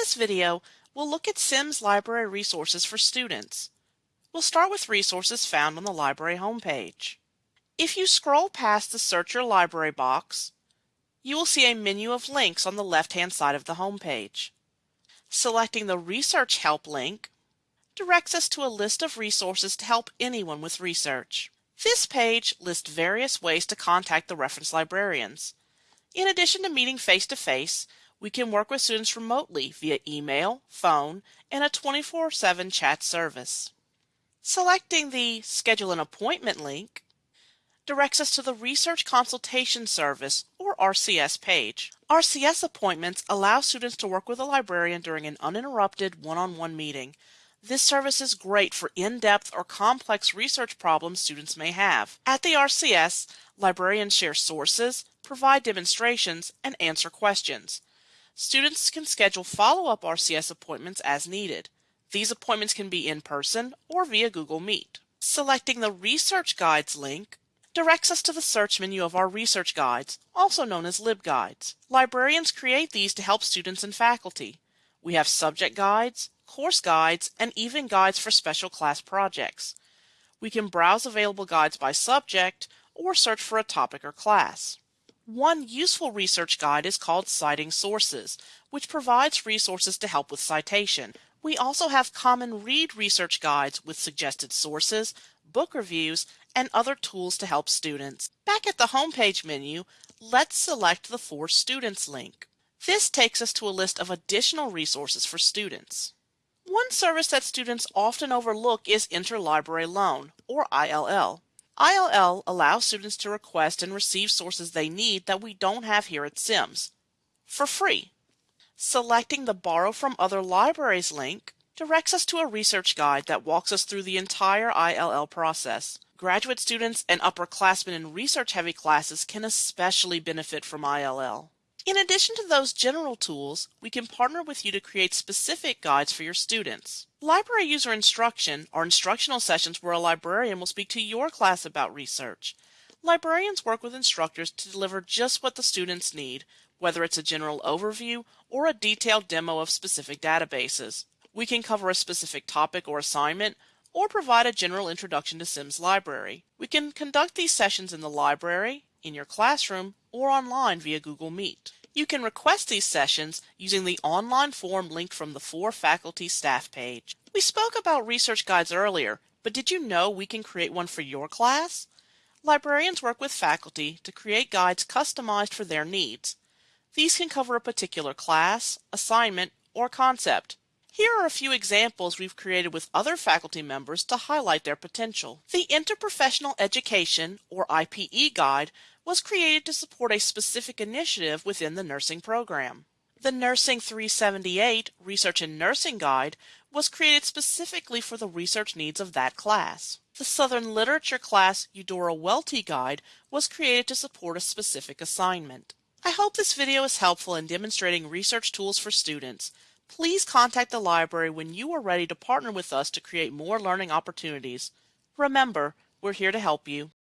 this video, we'll look at Sims Library resources for students. We'll start with resources found on the library homepage. If you scroll past the Search Your Library box, you will see a menu of links on the left-hand side of the homepage. Selecting the Research Help link directs us to a list of resources to help anyone with research. This page lists various ways to contact the reference librarians. In addition to meeting face-to-face, -face, we can work with students remotely via email, phone, and a 24-7 chat service. Selecting the Schedule an Appointment link directs us to the Research Consultation Service, or RCS page. RCS appointments allow students to work with a librarian during an uninterrupted one-on-one -on -one meeting. This service is great for in-depth or complex research problems students may have. At the RCS, librarians share sources, provide demonstrations, and answer questions. Students can schedule follow-up RCS appointments as needed. These appointments can be in person or via Google Meet. Selecting the Research Guides link directs us to the search menu of our research guides, also known as LibGuides. Librarians create these to help students and faculty. We have subject guides, course guides, and even guides for special class projects. We can browse available guides by subject or search for a topic or class. One useful research guide is called Citing Sources, which provides resources to help with citation. We also have common read research guides with suggested sources, book reviews, and other tools to help students. Back at the homepage menu, let's select the For Students link. This takes us to a list of additional resources for students. One service that students often overlook is Interlibrary Loan, or ILL. ILL allows students to request and receive sources they need that we don't have here at Sims for free. Selecting the Borrow from Other Libraries link directs us to a research guide that walks us through the entire ILL process. Graduate students and upperclassmen in research-heavy classes can especially benefit from ILL. In addition to those general tools, we can partner with you to create specific guides for your students. Library user instruction are instructional sessions where a librarian will speak to your class about research. Librarians work with instructors to deliver just what the students need, whether it's a general overview or a detailed demo of specific databases. We can cover a specific topic or assignment, or provide a general introduction to Sims Library. We can conduct these sessions in the library, in your classroom, or online via Google Meet. You can request these sessions using the online form linked from the For Faculty Staff page. We spoke about research guides earlier, but did you know we can create one for your class? Librarians work with faculty to create guides customized for their needs. These can cover a particular class, assignment, or concept. Here are a few examples we've created with other faculty members to highlight their potential. The Interprofessional Education, or IPE Guide, was created to support a specific initiative within the nursing program. The Nursing 378 Research in Nursing Guide was created specifically for the research needs of that class. The Southern Literature class Eudora Welty Guide was created to support a specific assignment. I hope this video is helpful in demonstrating research tools for students. Please contact the library when you are ready to partner with us to create more learning opportunities. Remember, we're here to help you.